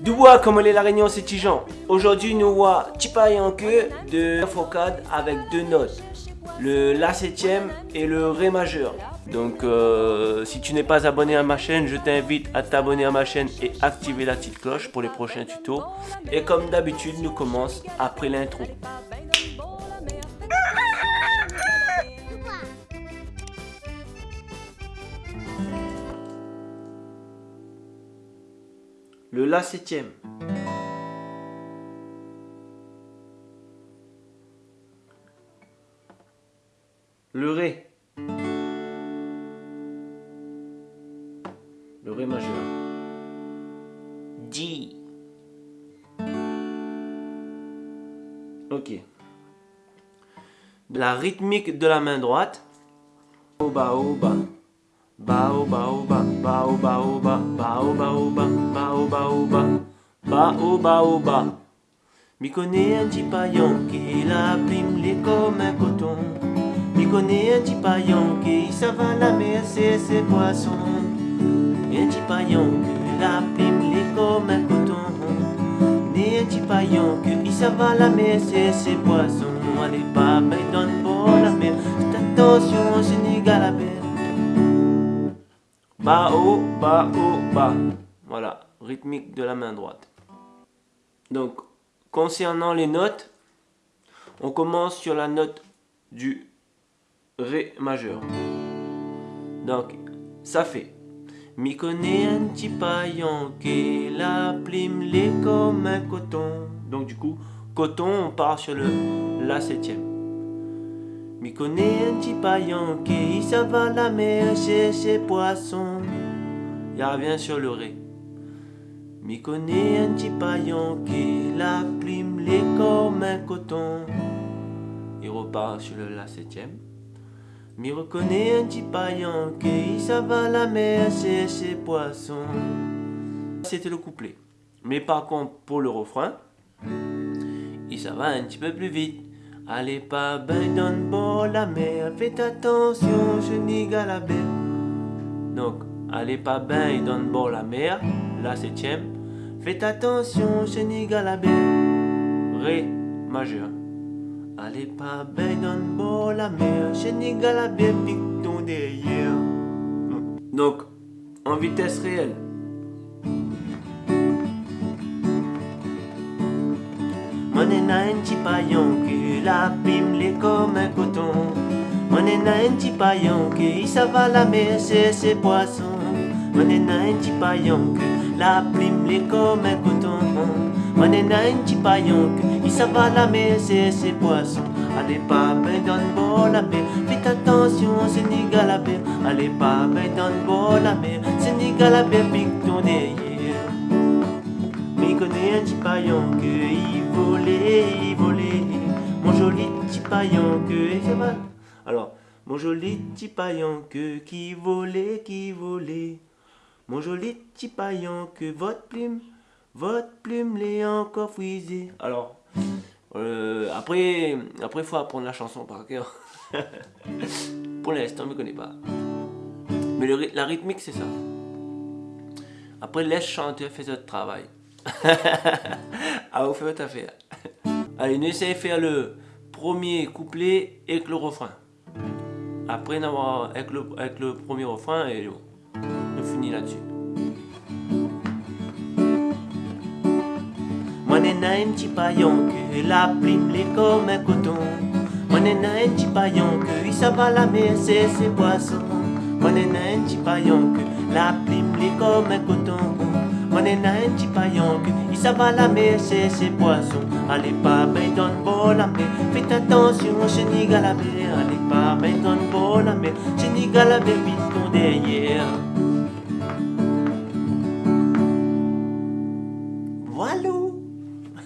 Dubois comme les la réunion c'est Tijan. Aujourd'hui nous voit en queue de Focade avec deux notes. Le La septième et le Ré majeur. Donc euh, si tu n'es pas abonné à ma chaîne, je t'invite à t'abonner à ma chaîne et activer la petite cloche pour les prochains tutos. Et comme d'habitude, nous commençons après l'intro. Le La septième. Le Ré. Le Ré majeur. D. Ok. La rythmique de la main droite. Oba oba. Ba oba oba. Ba oba oba. Ba oba oba. Ba oba oba. Ba oba oba. Mi connais un petit paillon qui la prime les comme un coton. Mi connais un petit paillon qui va la mer, c'est ses poissons un petit paillon que la prime les comme un coton. Né un petit paillon s'en va la mer, c'est ses poissons. Allez pas, donne pour la mer. Attention. Ba haut, bas haut, bas. Voilà, rythmique de la main droite. Donc, concernant les notes, on commence sur la note du Ré majeur. Donc, ça fait M'y connais un petit paillon qui la plume les comme un coton. Donc du coup, coton, on part sur le La septième. M'y connais un petit paillon qui ça va la mer chez ses poissons. Il revient sur le Ré. M'y connais un petit paillon qui la plume les comme un coton. Il repart sur le La septième. M'y reconnaît un petit paillon qui ça va la mer c'est ses poissons. C'était le couplet. Mais par contre, pour le refrain, il ça va un petit peu plus vite. Allez pas ben dans bord la mer, faites attention, je n'y la Donc, allez pas ben dans bord la mer, la septième. Faites attention, je n'y la Ré majeur. Allez pas ben dans bord la mer, je n'y la bien ton derrière. Donc, en vitesse réelle. Paillon que la pime les comme un coton. Mon un petit paillon que ça va la mer, c'est ses poissons. Mon un petit paillon que la plume les comme un coton. Mon un petit paillon que ça va la mer, c'est ses poissons. Allez pas dans le bord la mer, faites attention, Sénégal la mer. Allez pas dans le bord la mer, Sénégal la mer, pique ton. Un petit paillon que il volait, il volait. Mon joli petit paillon que ça va. Alors, mon joli petit paillon que qui volait, qui volait. Mon joli petit paillon que votre plume votre plume l'est encore frisée. Alors, euh, après, après, il faut apprendre la chanson par cœur. Pour l'instant, je ne connais pas. Mais la rythmique, c'est ça. Après, laisse chanter, fais votre travail. ah, faites votre affaire. Allez, nous essayons de faire le premier couplet et le refrain. Après, avec le, avec le premier refrain, et on finit là-dessus. Mon un petit paillon que la plume les comme un coton. Mon un petit paillon que il ça va la mer, c'est ses poissons. Mon un petit paillon que la plume les comme un coton. Que il ça va la mer, c'est ses poissons. Allez pas ben dans bord la mer, faites attention, je n'y la mer. Allez pas ben dans bord la mer, je n'y la mer, vite ton derrière.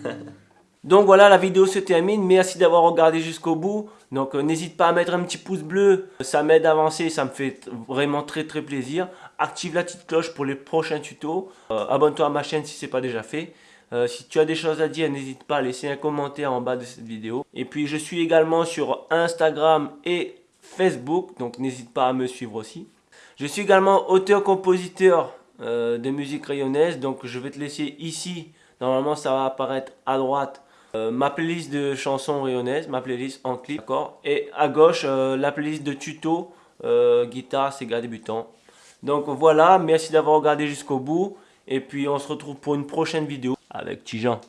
Donc voilà, la vidéo se termine. Merci d'avoir regardé jusqu'au bout. Donc euh, n'hésite pas à mettre un petit pouce bleu. Ça m'aide à avancer, ça me fait vraiment très très plaisir active la petite cloche pour les prochains tutos. Euh, abonne-toi à ma chaîne si ce n'est pas déjà fait. Euh, si tu as des choses à dire, n'hésite pas à laisser un commentaire en bas de cette vidéo. Et puis je suis également sur Instagram et Facebook, donc n'hésite pas à me suivre aussi. Je suis également auteur-compositeur euh, de musique rayonnaise, donc je vais te laisser ici, normalement ça va apparaître à droite, ma playlist de chansons rayonnaises, ma playlist en clip, d'accord Et à gauche, la playlist de tuto, guitare, Sega débutant, donc voilà, merci d'avoir regardé jusqu'au bout. Et puis on se retrouve pour une prochaine vidéo avec Tijan.